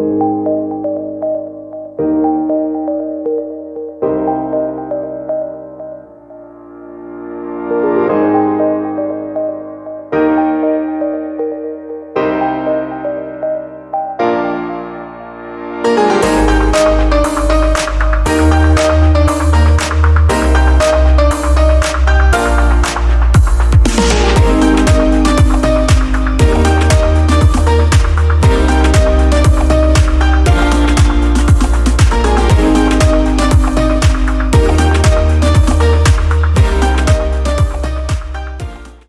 you